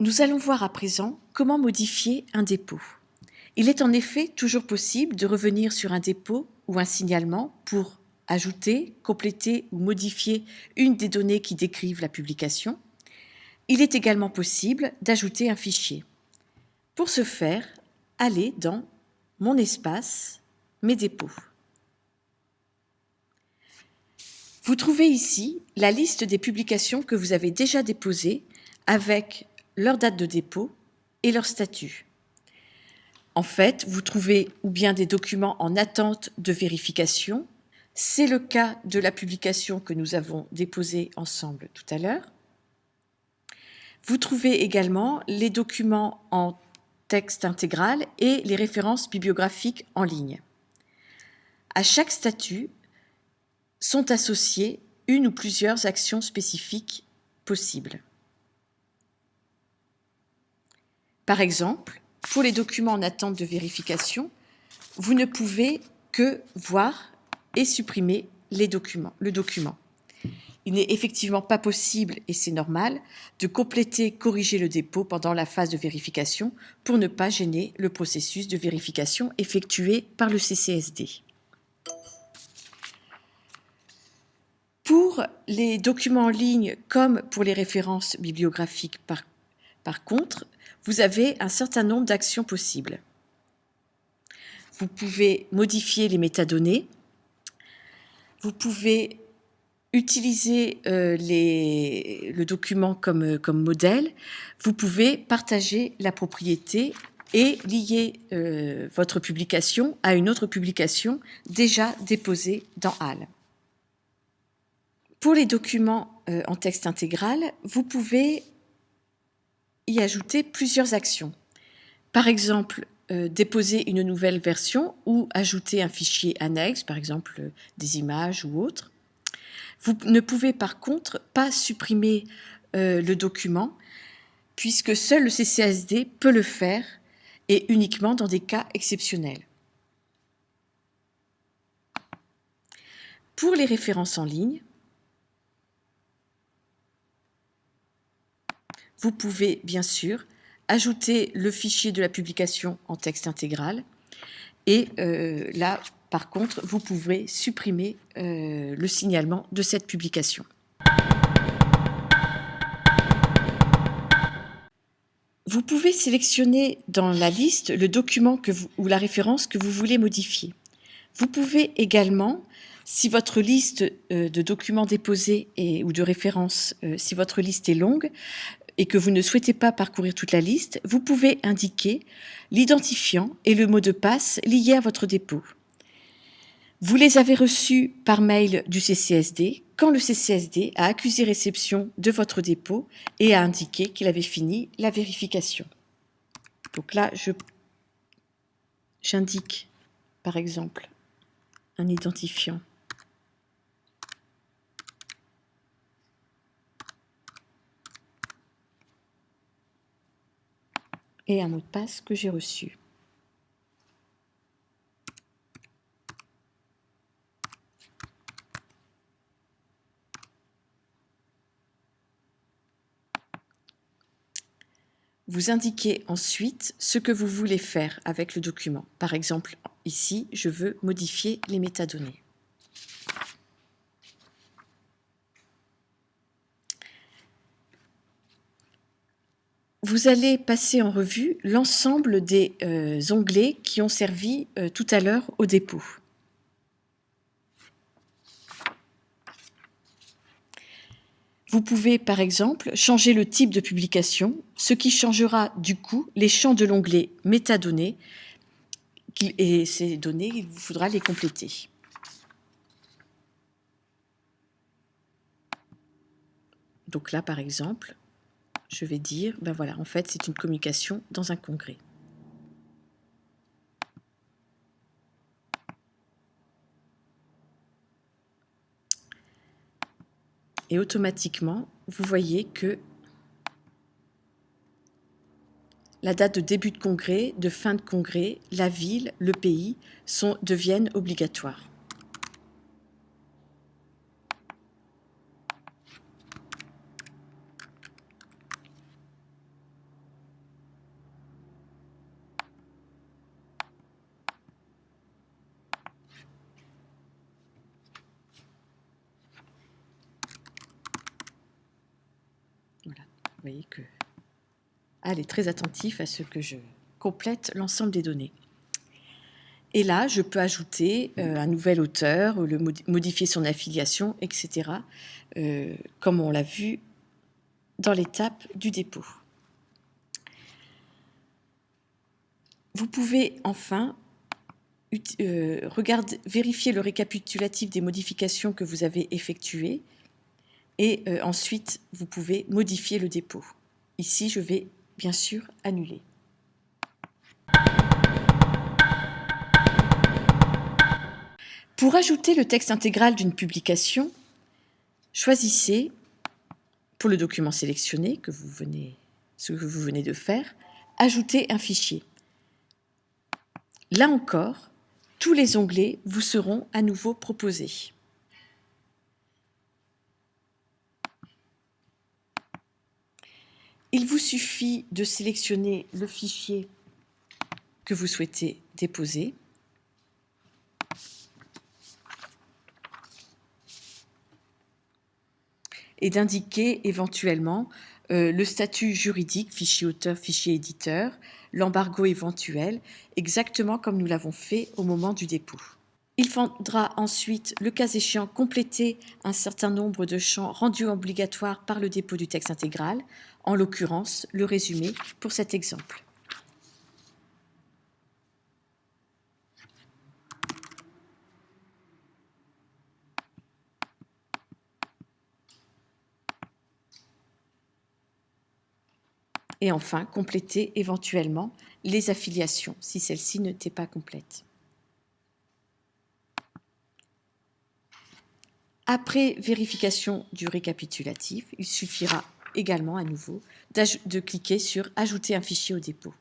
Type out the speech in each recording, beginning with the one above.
Nous allons voir à présent comment modifier un dépôt. Il est en effet toujours possible de revenir sur un dépôt ou un signalement pour ajouter, compléter ou modifier une des données qui décrivent la publication. Il est également possible d'ajouter un fichier. Pour ce faire, allez dans Mon espace, Mes dépôts. Vous trouvez ici la liste des publications que vous avez déjà déposées avec leur date de dépôt et leur statut. En fait, vous trouvez ou bien des documents en attente de vérification, c'est le cas de la publication que nous avons déposée ensemble tout à l'heure. Vous trouvez également les documents en texte intégral et les références bibliographiques en ligne. À chaque statut sont associées une ou plusieurs actions spécifiques possibles. Par exemple, pour les documents en attente de vérification, vous ne pouvez que voir et supprimer les documents, le document. Il n'est effectivement pas possible, et c'est normal, de compléter, corriger le dépôt pendant la phase de vérification pour ne pas gêner le processus de vérification effectué par le CCSD. Pour les documents en ligne comme pour les références bibliographiques par, contre, vous avez un certain nombre d'actions possibles. Vous pouvez modifier les métadonnées, vous pouvez utiliser euh, le document comme, comme, modèle, vous pouvez partager la propriété et lier euh, votre publication à une autre publication déjà déposée dans HAL. Pour les documents euh, en texte intégral, vous pouvez y ajouter plusieurs actions. Par exemple, euh, déposer une nouvelle version ou ajouter un fichier annexe, par exemple euh, des images ou autres. Vous ne pouvez par contre pas supprimer euh, le document puisque seul le CCSD peut le faire et uniquement dans des cas exceptionnels. Pour les références en ligne, vous pouvez bien sûr ajouter le fichier de la publication en texte intégral et euh, là, par contre, vous pouvez supprimer euh, le signalement de cette publication. Vous pouvez sélectionner dans la liste le document ou la référence que vous voulez modifier. Vous pouvez également, si votre liste euh, de documents déposés ou de références, si votre liste est longue, et que vous ne souhaitez pas parcourir toute la liste, vous pouvez indiquer l'identifiant et le mot de passe liés à votre dépôt. Vous les avez reçus par mail du CCSD quand le CCSD a accusé réception de votre dépôt et a indiqué qu'il avait fini la vérification. Donc là, j'indique par exemple un identifiant et un mot de passe que j'ai reçu. Vous indiquez ensuite ce que vous voulez faire avec le document. Par exemple, ici, je veux modifier les métadonnées. Vous allez passer en revue l'ensemble des euh, onglets qui ont servi euh, tout à l'heure au dépôt. Vous pouvez par exemple changer le type de publication, ce qui changera du coup les champs de l'onglet métadonnées et ces données, il vous faudra les compléter. Donc là par exemple, je vais dire, ben voilà, en fait, c'est une communication dans un congrès. Et automatiquement, vous voyez que la date de début de congrès, de fin de congrès, la ville, le pays deviennent obligatoires. Voilà, vous voyez que elle est très attentif à ce que je complète l'ensemble des données. Et là, je peux ajouter euh, un nouvel auteur, le modifier son affiliation, etc., euh, comme on l'a vu dans l'étape du dépôt. Vous pouvez enfin euh, vérifier le récapitulatif des modifications que vous avez effectuées et ensuite vous pouvez modifier le dépôt. Ici, je vais bien sûr annuler. Pour ajouter le texte intégral d'une publication, choisissez, pour le document sélectionné, que vous venez, ce que vous venez de faire, ajouter un fichier. Là encore, tous les onglets vous seront à nouveau proposés. Il vous suffit de sélectionner le fichier que vous souhaitez déposer. et d'indiquer éventuellement euh, le statut juridique, fichier auteur, fichier éditeur, l'embargo éventuel, exactement comme nous l'avons fait au moment du dépôt. Il faudra ensuite, le cas échéant, compléter un certain nombre de champs rendus obligatoires par le dépôt du texte intégral, en l'occurrence le résumé pour cet exemple. Et enfin, compléter éventuellement les affiliations si celle-ci n'était pas complète. Après vérification du récapitulatif, il suffira également à nouveau de cliquer sur « Ajouter un fichier au dépôt »,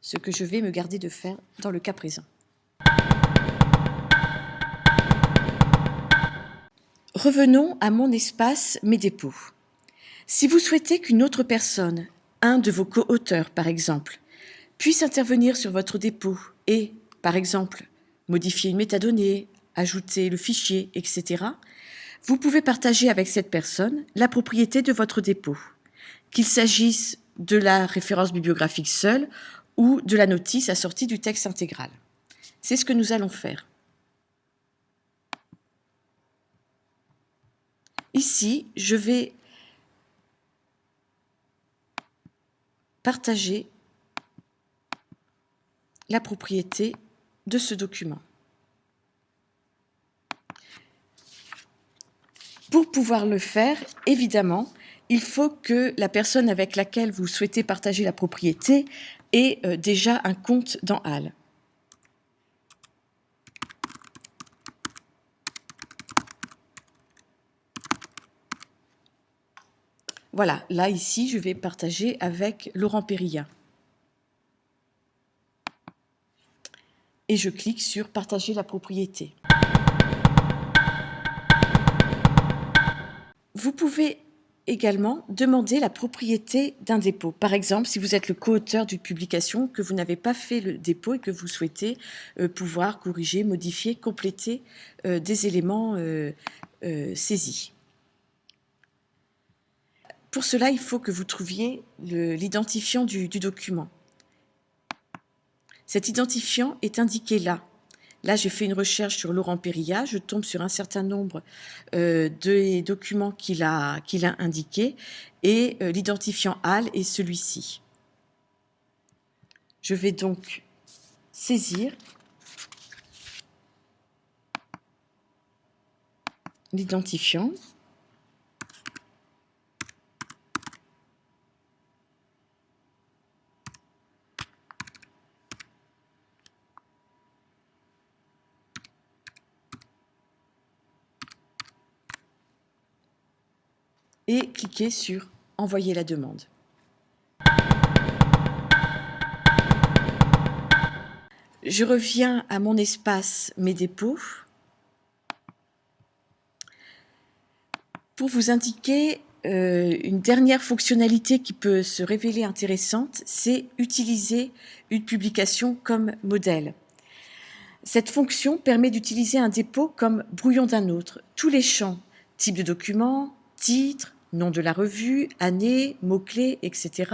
ce que je vais me garder de faire dans le cas présent. Revenons à mon espace Mes dépôts. Si vous souhaitez qu'une autre personne, un de vos co-auteurs par exemple, puisse intervenir sur votre dépôt et, par exemple, modifier une métadonnée, ajouter le fichier, etc., vous pouvez partager avec cette personne la propriété de votre dépôt, qu'il s'agisse de la référence bibliographique seule ou de la notice assortie du texte intégral. C'est ce que nous allons faire. Ici, je vais partager la propriété de ce document. Pour pouvoir le faire, évidemment, il faut que la personne avec laquelle vous souhaitez partager la propriété ait euh, déjà un compte dans HAL. Voilà, là ici, je vais partager avec Laurent Périlla. Et je clique sur « Partager la propriété ». Vous pouvez également demander la propriété d'un dépôt. Par exemple, si vous êtes le co-auteur d'une publication, que vous n'avez pas fait le dépôt et que vous souhaitez euh, pouvoir corriger, modifier, compléter euh, des éléments euh, saisis. Pour cela, il faut que vous trouviez l'identifiant du document. Cet identifiant est indiqué là, Là, j'ai fait une recherche sur Laurent Périlla, je tombe sur un certain nombre euh, de documents qu'il a, qu'il a indiqués et euh, l'identifiant HAL est celui-ci. Je vais donc saisir l'identifiant et cliquez sur « Envoyer la demande ». je reviens à mon espace Mes dépôts pour vous indiquer euh, une dernière fonctionnalité qui peut se révéler intéressante, c'est utiliser une publication comme modèle. Cette fonction permet d'utiliser un dépôt comme brouillon d'un autre. Tous les champs, type de document, titre, nom de la revue, année, mots-clés, etc.,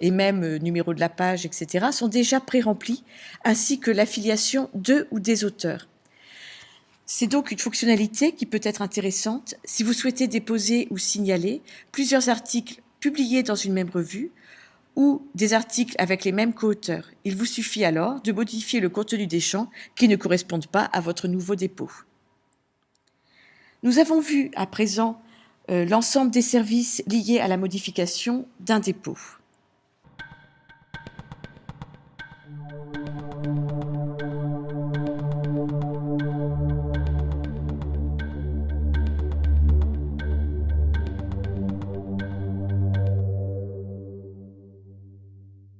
et même euh, numéro de la page, etc., sont déjà pré-remplis, ainsi que l'affiliation de ou des auteurs. C'est donc une fonctionnalité qui peut être intéressante si vous souhaitez déposer ou signaler plusieurs articles publiés dans une même revue ou des articles avec les mêmes co-auteurs. Il vous suffit alors de modifier le contenu des champs qui ne correspondent pas à votre nouveau dépôt. Nous avons vu à présent l'ensemble des services liés à la modification d'un dépôt.